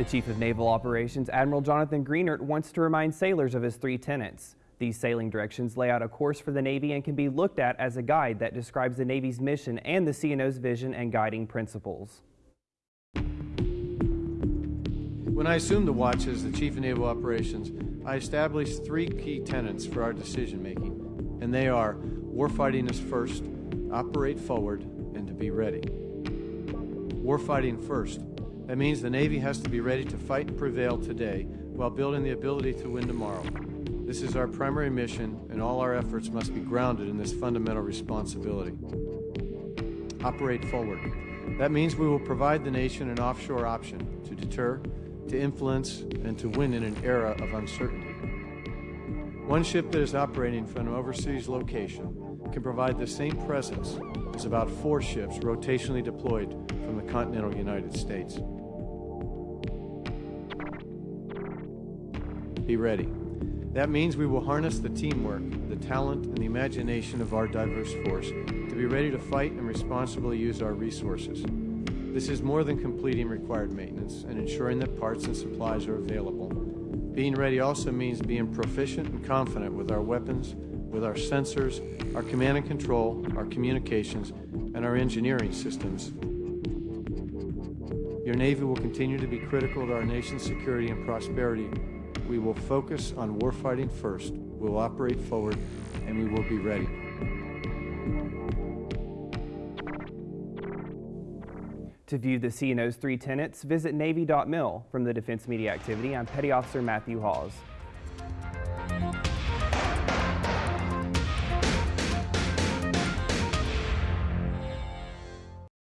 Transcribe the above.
The Chief of Naval Operations, Admiral Jonathan Greenert, wants to remind sailors of his three tenets. These sailing directions lay out a course for the Navy and can be looked at as a guide that describes the Navy's mission and the CNO's vision and guiding principles. When I assumed the watch as the Chief of Naval Operations, I established three key tenets for our decision making, and they are warfighting is first, operate forward, and to be ready. Warfighting first. That means the Navy has to be ready to fight and prevail today while building the ability to win tomorrow. This is our primary mission, and all our efforts must be grounded in this fundamental responsibility. Operate forward. That means we will provide the nation an offshore option to deter, to influence, and to win in an era of uncertainty. One ship that is operating from an overseas location can provide the same presence as about four ships rotationally deployed from the continental United States. Be ready. That means we will harness the teamwork, the talent, and the imagination of our diverse force to be ready to fight and responsibly use our resources. This is more than completing required maintenance and ensuring that parts and supplies are available. Being ready also means being proficient and confident with our weapons, with our sensors, our command and control, our communications, and our engineering systems. Your Navy will continue to be critical to our nation's security and prosperity. We will focus on warfighting first, we will operate forward, and we will be ready. To view the CNO's three tenets, visit Navy.mil. From the Defense Media Activity, I'm Petty Officer Matthew Hawes.